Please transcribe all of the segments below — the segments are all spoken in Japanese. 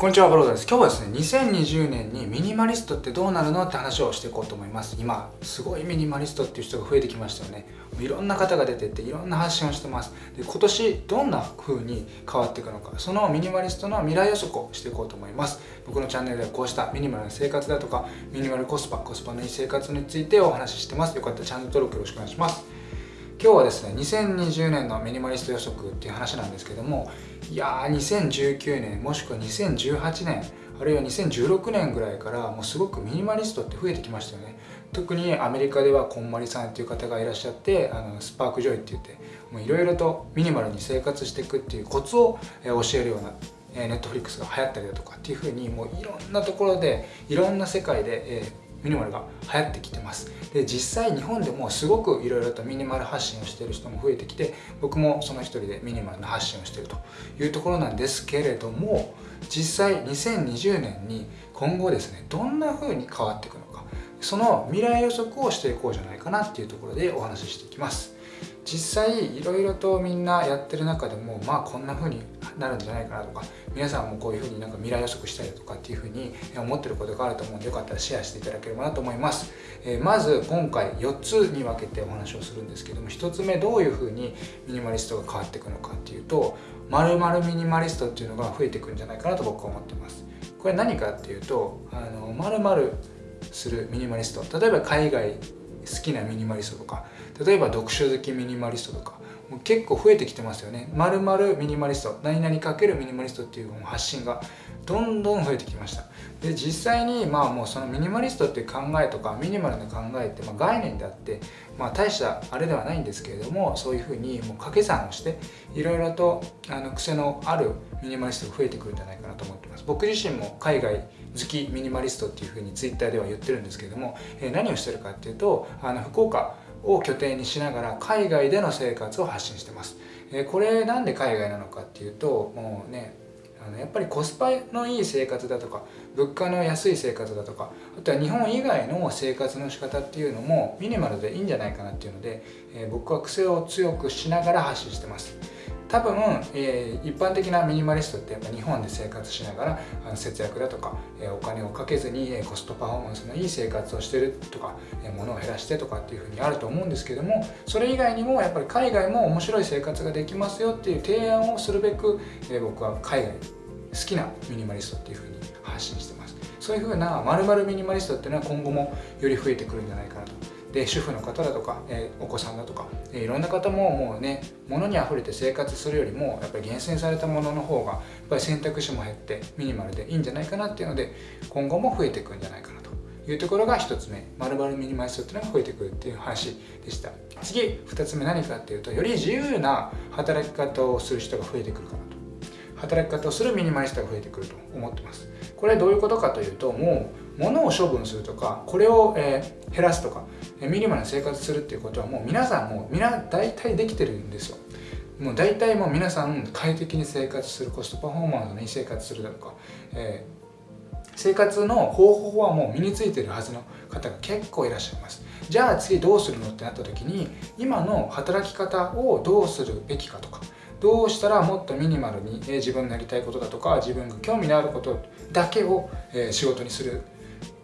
こんにちは、ブロードです。今日はですね、2020年にミニマリストってどうなるのって話をしていこうと思います。今、すごいミニマリストっていう人が増えてきましたよね。いろんな方が出てって、いろんな発信をしてます。で、今年どんな風に変わっていくのか、そのミニマリストの未来予測をしていこうと思います。僕のチャンネルではこうしたミニマルな生活だとか、ミニマルコスパ、コスパのいい生活についてお話ししてます。よかったらチャンネル登録よろしくお願いします。今日はですね2020年のミニマリスト予測っていう話なんですけどもいやー2019年もしくは2018年あるいは2016年ぐらいからもうすごくミニマリストって増えてきましたよね。特にアメリカではこんまりさんっていう方がいらっしゃってあの spark joy って言っていろいろとミニマルに生活していくっていうコツを教えるようなネットフリックスが流行ったりだとかっていうふうにもういろんなところでいろんな世界で、えミニマルが流行ってきてます。で実際日本でもすごくいろいろとミニマル発信をしている人も増えてきて僕もその一人でミニマルの発信をしているというところなんですけれども実際2020年に今後ですねどんな風に変わっていくのかその未来予測をしていこうじゃないかなっていうところでお話ししていきます。実際いろいろとみんなやってる中でもまあこんな風になるんじゃないかなとか皆さんもこういう風になんか未来予測したりとかっていう風に思ってることがあると思うんでよかったらシェアしていただければなと思います、えー、まず今回4つに分けてお話をするんですけども1つ目どういう風にミニマリストが変わっていくのかっていうと〇〇ミニマリストっていうのが増えていくんじゃないかなと僕は思ってます。これ何かっていうとあの〇〇するミニマリスト例えば海外好きなミニマリストとか例えば読書好きミニマリストとか結構増えてきてますよね。まるミニマリスト、何々かけるミニマリストっていう発信がどんどん増えてきました。で、実際にまあもうそのミニマリストっていう考えとかミニマルな考えってまあ概念であって、まあ大したあれではないんですけれども、そういうふうにもう掛け算をして、いろいろとあの癖のあるミニマリストが増えてくるんじゃないかなと思ってます。僕自身も海外好きミニマリストっていうふうにツイッターでは言ってるんですけれども、えー、何をしてるかっていうと、あの福岡を拠点にしながら海外での生活を発信してます。えこれなんで海外なのかっていうともうねあのやっぱりコスパのいい生活だとか物価の安い生活だとかあとは日本以外の生活の仕方っていうのもミニマルでいいんじゃないかなっていうので、え僕は癖を強くしながら発信してます。多分、えー、一般的なミニマリストってやっぱ日本で生活しながらあの節約だとか、えー、お金をかけずに、えコストパフォーマンスのいい生活をしてるとか、えー、物を減らしてとかっていうふうにあると思うんですけどもそれ以外にもやっぱり海外も面白い生活ができますよっていう提案をするべく、えー、僕は海外好きなミニマリストっていうふうに発信してます。そういうふうなまるミニマリストっていうのは今後もより増えてくるんじゃないかなと。で主婦の方だとか、えー、お子さんだとか、えー、いろんな方ももうね物にあふれて生活するよりもやっぱり厳選されたものの方がやっぱり選択肢も減ってミニマルでいいんじゃないかなっていうので今後も増えていくんじゃないかなと。いうところが1つ目。まるまるミニマリストっていうのが増えてくるっていう話でした。次2つ目何かっていうとより自由な働き方をする人が増えてくるかなと。働き方をするミニマリストが増えてくると思ってます。これはどういうことかというともう物を処分するとかこれを、えー、減らすとかミニマルな生活するっていうことはもう皆さんもうみんな大体できてるんですよ。もう大体もう皆さん快適に生活するコストパフォーマンスのいい生活するだとか、えー、生活の方法はもう身についてるはずの方が結構いらっしゃいます。じゃあ次どうするのってなった時に今の働き方をどうするべきかとかどうしたらもっとミニマルに自分のやりたいことだとか自分が興味のあることだけを仕事にする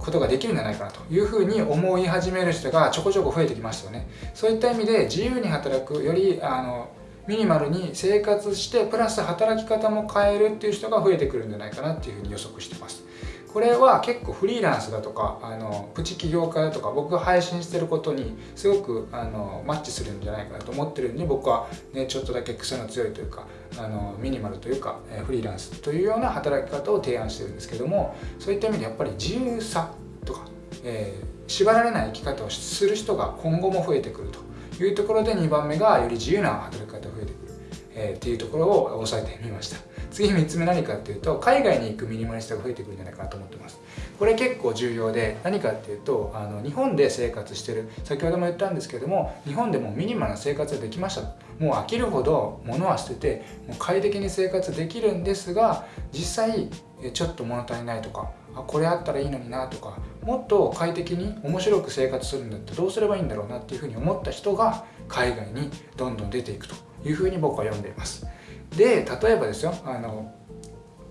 ことができるんじゃないかなというふうに思い始める人がちょこちょこ増えてきましたよね。そういった意味で自由に働くよりあのミニマルに生活してプラス働き方も変えるっていう人が増えてくるんじゃないかなっていうふうに予測してます。これは結構フリーランスだとかあのプチ起業家だとか僕が配信してることにすごくあのマッチするんじゃないかなと思ってるんで僕は、ね、ちょっとだけ癖の強いというかあのミニマルというかえフリーランスというような働き方を提案してるんですけどもそういった意味でやっぱり自由さとか、えー、縛られない生き方をする人が今後も増えてくるというところで2番目がより自由な働き方が増えてくる、えー、っていうところを押さえてみました。次3つ目何かっていうと海外に行くミニマリストが増えてくるんじゃないかなと思ってます。これ結構重要で何かっていうとあの日本で生活してる先ほども言ったんですけども日本でもミニマルな生活ができました。もう飽きるほど物は捨ててもう快適に生活できるんですが実際ちょっと物足りないとかあこれあったらいいのになとかもっと快適に面白く生活するんだってどうすればいいんだろうなっていうふうに思った人が海外にどんどん出ていくというふうに僕は読んでいます。で例えばですよあの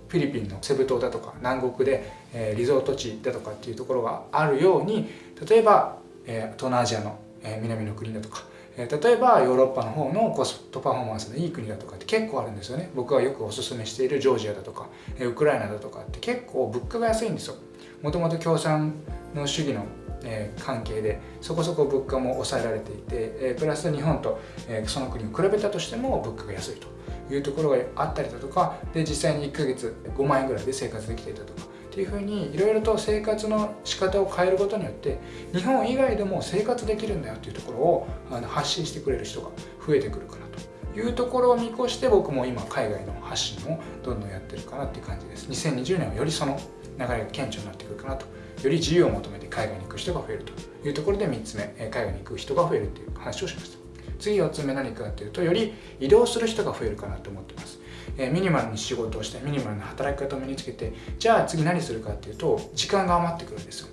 フィリピンのセブ島だとか南国で、えー、リゾート地だとかっていうところがあるように例えば、えー、東南アジアの、えー、南の国だとかえ例えばヨーロッパの方のコストパフォーマンスのいい国だとかって結構あるんですよね。僕がよくおすすめしているジョージアだとかえウクライナだとかって結構物価が安いんですよ。もともと共産の主義のえ関係でそこそこ物価も抑えられていて、えプラス日本と、えその国を比べたとしても物価が安いと。いうところがあったりだとかで実際に1ヶ月5万円ぐらいで生活できていたとかっていうふうにいろいろと生活の仕方を変えることによって日本以外でも生活できるんだよっていうところをあの発信してくれる人が増えてくるかなと。いうところを見越して僕も今海外の発信をどんどんやってるかなっていう感じです。2020年はよりその流れが顕著になってくるかなと。より自由を求めて海外に行く人が増えるというところで3つ目海外に行く人が増えるっていう話をしました。次4つ目何かっていうとより移動する人が増えるかなと思ってます。えミニマルに仕事をしてミニマルな働き方を身につけてじゃあ次何するかっていうと時間が余ってくるんですよ。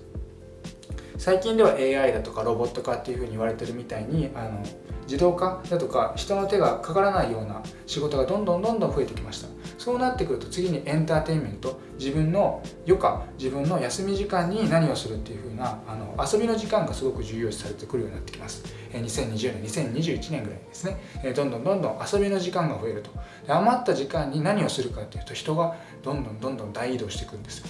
最近では AI だとかロボット化っていうふうに言われてるみたいにあの自動化だとか人の手がかからないような仕事がどんどんどんどん増えてきました。そうなってくると次にエンターテインメント自分の余暇自分の休み時間に何をするっていう風なあの遊びの時間がすごく重要視されてくるようになってきます。2020年2021年ぐらいですね。どんどんどんどん遊びの時間が増えると。余った時間に何をするかっていうと人がどんどんどんどん大移動していくんですよ。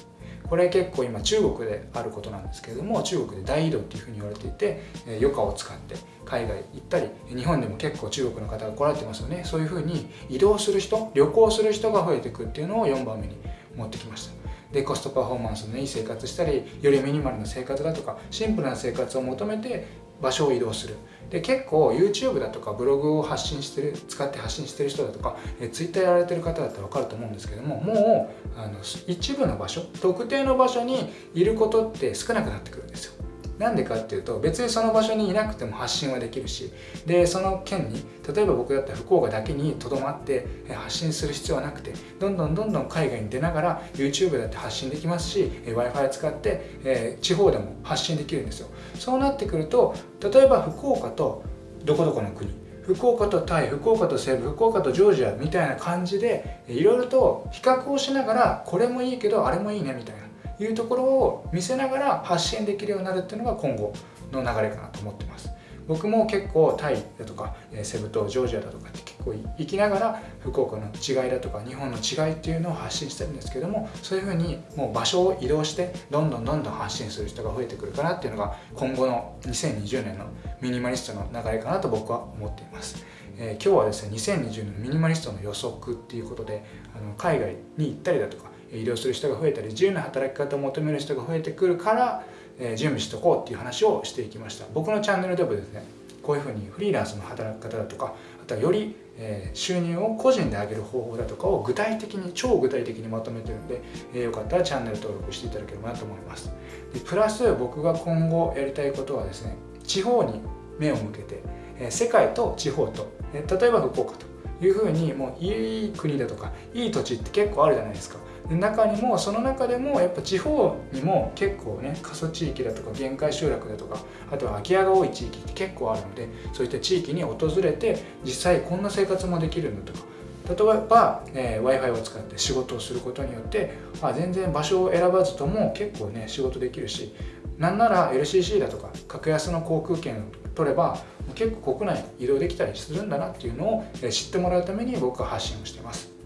これ結構今中国であることなんですけれども中国で大移動っていうふうに言われていて余暇を使って海外行ったり日本でも結構中国の方が来られてますよね。そういうふうに移動する人旅行する人が増えていくっていうのを4番目に持ってきました。でコストパフォーマンスのいい生活したりよりミニマルな生活だとかシンプルな生活を求めて場所を移動する。で結構 YouTube だとかブログを発信してる使って発信してる人だとかえ Twitter やられてる方だったら分かると思うんですけどももうあの一部の場所特定の場所にいることって少なくなってくるんですよ。なんでかっていうと別にその場所にいなくても発信はできるしでその県に例えば僕だったら福岡だけにとどまって発信する必要はなくてどんどんどんどん海外に出ながら YouTube だって発信できますし w i f i 使って、え地方でも発信できるんですよ。そうなってくると例えば福岡とどこどこの国福岡とタイ福岡と西部福岡とジョージアみたいな感じでいろいろと比較をしながらこれもいいけどあれもいいねみたいな。いうところを見せながら発信できるようになるっていうのが今後の流れかなと思ってます僕も結構タイだとかセブ島ジョージアだとかって結構行きながら福岡の違いだとか日本の違いっていうのを発信してるんですけどもそういうふうにもう場所を移動してどんどんどんどん発信する人が増えてくるかなっていうのが今後の2020年のミニマリストの流れかなと僕は思っています。えー、今日はですね2020年のミニマリストの予測っていうことであの海外に行ったりだとか移動する人が増えたり自由な働き方を求める人が増えてくるから、え、準備しておこうっていう話をしていきました。僕のチャンネルでもですねこういうふうにフリーランスの働き方だとかあとはより、収入を個人で上げる方法だとかを具体的に超具体的にまとめてるんで、え、よかったらチャンネル登録していただければなと思います。でプラス僕が今後やりたいことはですね地方に目を向けて、え、世界と地方と、え、例えば福岡というふうにもういい国だとかいい土地って結構あるじゃないですか。中にもその中でもやっぱ地方にも結構ね過疎地域だとか限界集落だとかあとは空き家が多い地域って結構あるのでそういった地域に訪れて実際こんな生活もできるんだとか例えば、えー、w i f i を使って仕事をすることによってあ全然場所を選ばずとも結構ね仕事できるしなんなら LCC だとか格安の航空券を取れば結構国内移動できたりするんだなっていうのを知ってもらうために僕は発信をしてます。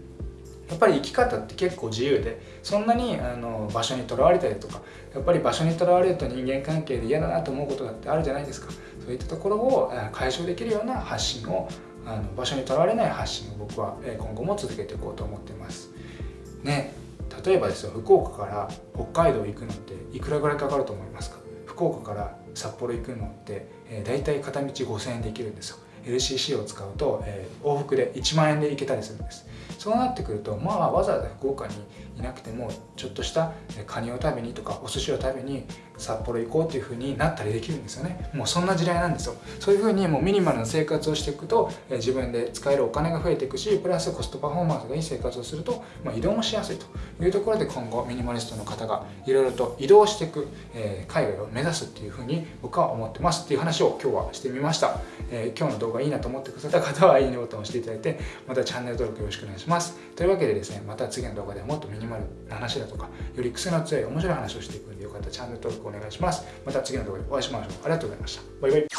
やっぱり生き方って結構自由でそんなにあの場所にとらわれたりとかやっぱり場所にとらわれると人間関係で嫌だなと思うことだってあるじゃないですか。そういったところを解消できるような発信をあの場所にとらわれない発信を僕は今後も続けていこうと思っています。ね例えばですよ福岡から北海道行くのっていくらぐらいかかると思いますか？福岡から札幌行くのって、えー、大体片道5000円で行けるんですよ。LCC を使うと、えー、往復で1万円で行けたりするんです。そうなってくるとまあわざわざ福岡にいなくてもちょっとしたカニを食べにとかお寿司を食べに札幌行こうっていう風になったりできるんですよね。もうそんな時代なんですよ。そういう風にもうミニマルな生活をしていくと自分で使えるお金が増えていくしプラスコストパフォーマンスがいい生活をすると、まあ、移動もしやすいというところで今後ミニマリストの方がいろいろと移動していく、えー、海外を目指すっていう風に僕は思ってますっていう話を今日はしてみました、えー、今日の動画いいなと思ってくださった方はいいねボタンを押していただいてまたチャンネル登録よろしくお願いします。ます。というわけでですねまた次の動画ではもっとミニマルな話だとかより癖の強い面白い話をしていくんでよかったらチャンネル登録お願いします。また次の動画でお会いしましょう。ありがとうございました。バイバイ。